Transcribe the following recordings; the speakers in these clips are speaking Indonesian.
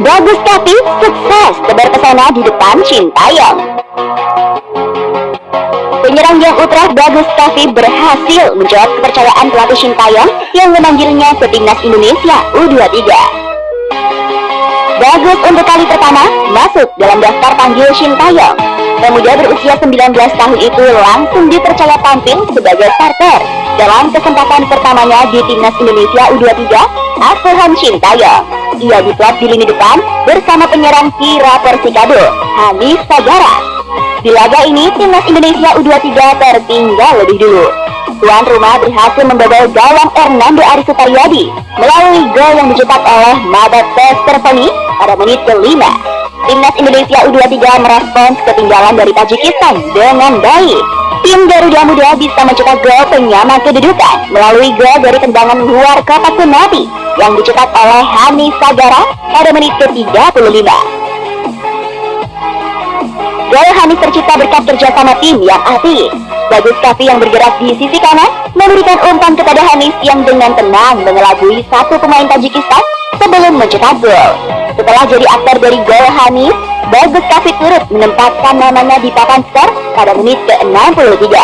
Bagus tapi sukses tebar pesona di depan Sintayong. Penyerang yang ultra Bagus Kavi berhasil menjawab kepercayaan pelatih Sintayong yang memanggilnya ke timnas Indonesia U23. Bagus untuk kali pertama masuk dalam daftar panggil Sintayong. Pemuda berusia 19 tahun itu langsung dipercaya tampil sebagai starter dalam kesempatan pertamanya di timnas Indonesia U23 Asuhan Sintayong. Ia diplot di lini depan bersama penyerang Kira Persikabo, Hanif Sagara. Di laga ini, timnas Indonesia U23 tertinggal lebih dulu. Tuan rumah berhasil membobol gawang Hernando Ari Suparyadi melalui gol yang dicetak oleh Madat Testerpeni pada menit kelima. Timnas Indonesia U23 merespons ketinggalan dari Tajikistan dengan baik. Tim Garuda Muda bisa mencetak gol penyama kedudukan melalui gol dari tendangan luar kotak penalti yang dicetak oleh Hani Sagara pada menit ke-35. Gol Hani tercipta berkat kerjasama tim yang apik. Bagus Kavi yang bergerak di sisi kanan memberikan umpan kepada Hanis yang dengan tenang mengelabui satu pemain Tajikistan sebelum mencetak gol. Setelah jadi aktor dari gol Hanis, Bagus Kavi turut menempatkan namanya di papan skor pada menit ke-63.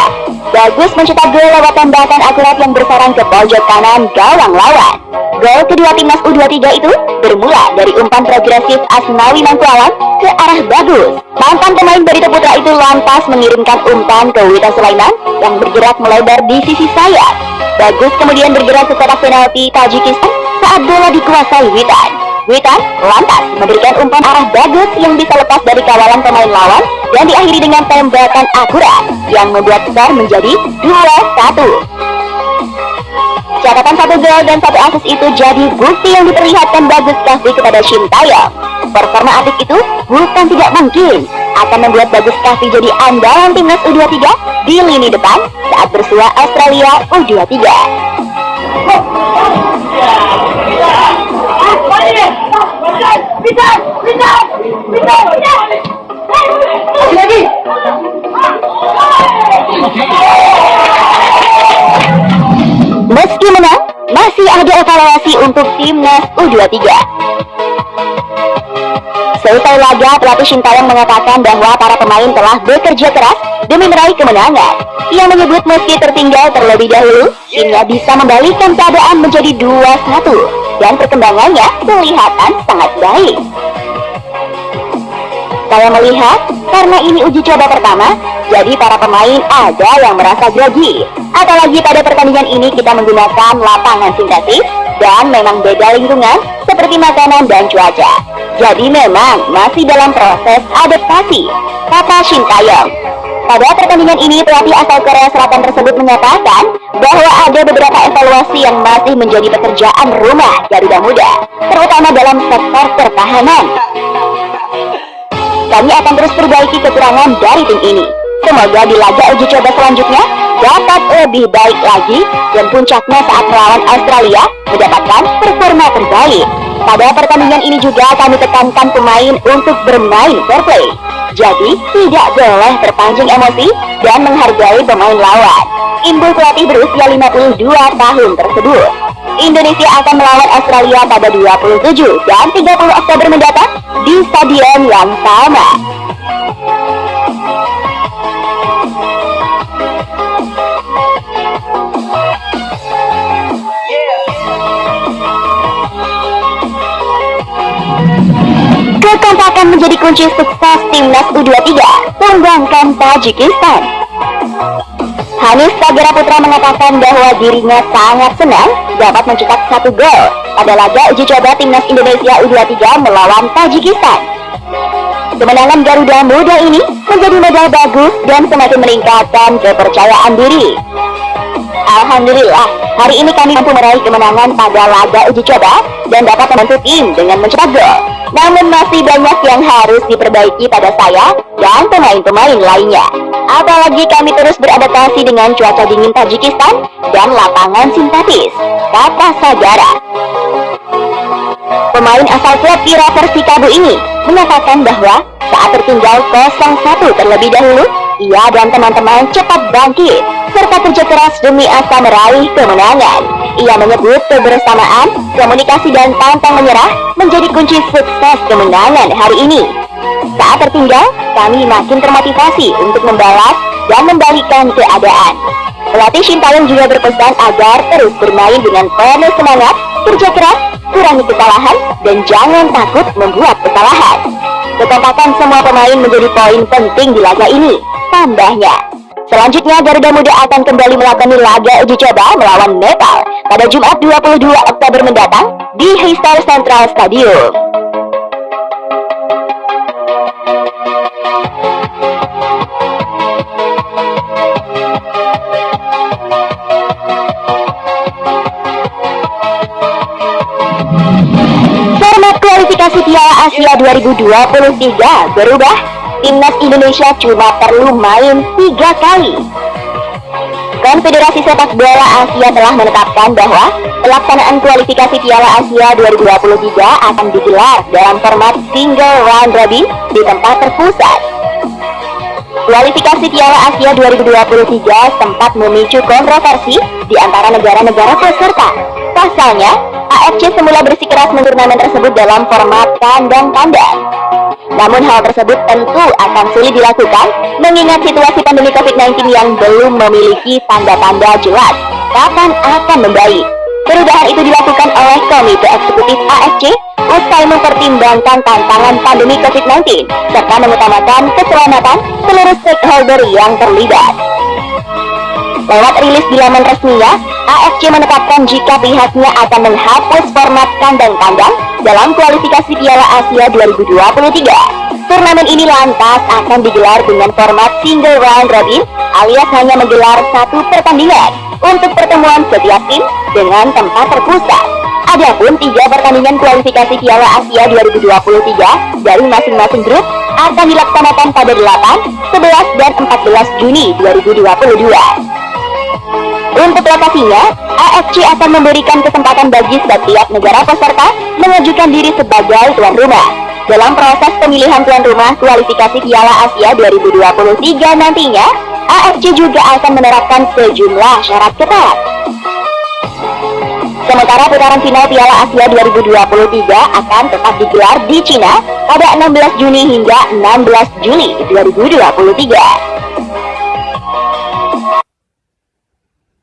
Bagus mencetak gol lewat tembakan akurat yang bersarang ke pojok kanan gawang lawan. Gol kedua timnas U23 itu bermula dari umpan progresif Asnawi Mangkuawan ke arah Bagus. Mantan pemain Barito Putra itu lantas mengirimkan umpan ke Wita Sulaiman yang bergerak melebar di sisi sayap. Bagus kemudian bergerak ke kotak penalti Tajikistan saat bola dikuasai Witan. Witan lantas memberikan umpan arah bagus yang bisa lepas dari kawalan pemain lawan dan diakhiri dengan tembakan akurat yang membuat skor menjadi 2-1. Catatan satu gol dan satu asis itu jadi bukti yang diperlihatkan Bagus Kavi kepada Shintayong. Performa apik itu bukan tidak mungkin akan membuat Bagus Kavi jadi andalan timnas U23 di lini depan saat bersua Australia U23. Lagi. Meski menang, masih ada evaluasi untuk timnas U23. Selesai laga, pelatih Sintayong mengatakan bahwa para pemain telah bekerja keras demi meraih kemenangan. Ia menyebut meski tertinggal terlebih dahulu, timnya bisa membalikkan keadaan menjadi 2-1 dan perkembangannya kelihatan sangat baik. Saya melihat, karena ini uji coba pertama, jadi para pemain ada yang merasa grogi. Apalagi pada pertandingan ini kita menggunakan lapangan sintetis dan memang beda lingkungan seperti makanan dan cuaca. Jadi memang masih dalam proses adaptasi, kata Shintayong. Pada pertandingan ini, pelatih asal Korea Selatan tersebut menyatakan bahwa ada beberapa evaluasi yang masih menjadi pekerjaan rumah Garuda Muda, terutama dalam sektor pertahanan. Kami akan terus perbaiki kekurangan dari tim ini. Semoga di laga uji coba selanjutnya dapat lebih baik lagi dan puncaknya saat melawan Australia mendapatkan performa terbaik. Pada pertandingan ini juga kami tekankan pemain untuk bermain fair play. Jadi tidak boleh terpancing emosi dan menghargai pemain lawan. Imbul pelatih berusia 52 tahun tersebut. Indonesia akan melawan Australia pada 27 dan 30 Oktober mendatang di stadion yang sama. Menjadi kunci sukses timnas U23 menggangkan Tajikistan. Hanis Sagara Putra mengatakan bahwa dirinya sangat senang dapat mencetak satu gol pada laga uji coba timnas Indonesia U23 melawan Tajikistan. Kemenangan Garuda Muda ini menjadi modal bagus dan semakin meningkatkan kepercayaan diri. Alhamdulillah, hari ini kami mampu meraih kemenangan pada laga uji coba dan dapat membantu tim dengan mencetak gol. Namun masih banyak yang harus diperbaiki pada saya dan pemain-pemain lainnya. Apalagi kami terus beradaptasi dengan cuaca dingin Tajikistan dan lapangan sintetis, kata Sagara. Pemain asal klub Kira Persikabo ini menyatakan bahwa saat tertinggal 0-1 terlebih dahulu, ia dan teman-teman cepat bangkit serta kerja keras demi asa meraih kemenangan. Ia menyebut kebersamaan, komunikasi dan pantang menyerah menjadi kunci sukses kemenangan hari ini. Saat tertinggal, kami makin termotivasi untuk membalas dan membalikkan keadaan. Pelatih Sintayong juga berpesan agar terus bermain dengan penuh semangat, kerja keras, kurangi kesalahan, dan jangan takut membuat kesalahan. Kekompakan semua pemain menjadi poin penting di laga ini, tambahnya. Selanjutnya, Garuda Muda akan kembali melakukan laga uji coba melawan Nepal pada Jumat 22 Oktober mendatang di Histar Central Stadium. Format kualifikasi Piala Asia 2023 berubah timnas Indonesia cuma perlu main tiga kali. Konfederasi Sepak Bola Asia telah menetapkan bahwa pelaksanaan kualifikasi Piala Asia 2023 akan digelar dalam format single round robin di tempat terpusat. Kualifikasi Piala Asia 2023 sempat memicu kontroversi di antara negara-negara peserta. Pasalnya, AFC semula bersikeras turnamen tersebut dalam format kandang-kandang. Namun hal tersebut tentu akan sulit dilakukan mengingat situasi pandemi COVID-19 yang belum memiliki tanda-tanda jelas kapan akan membaik. Perubahan itu dilakukan oleh Komite Eksekutif AFC usai mempertimbangkan tantangan pandemi COVID-19 serta mengutamakan keselamatan seluruh stakeholder yang terlibat. Lewat rilis di laman resminya, AFC menetapkan jika pihaknya akan menghapus format kandang-kandang dalam kualifikasi Piala Asia 2023. Turnamen ini lantas akan digelar dengan format single round robin alias hanya menggelar satu pertandingan untuk pertemuan setiap tim dengan tempat terpusat. Adapun tiga pertandingan kualifikasi Piala Asia 2023 dari masing-masing grup akan dilaksanakan pada 8, 11, dan 14 Juni 2022. Untuk lokasinya, AFC akan memberikan kesempatan bagi setiap negara peserta mengajukan diri sebagai tuan rumah. Dalam proses pemilihan tuan rumah kualifikasi Piala Asia 2023 nantinya, AFC juga akan menerapkan sejumlah syarat ketat. Sementara putaran final Piala Asia 2023 akan tetap digelar di Cina pada 16 Juni hingga 16 Juli 2023.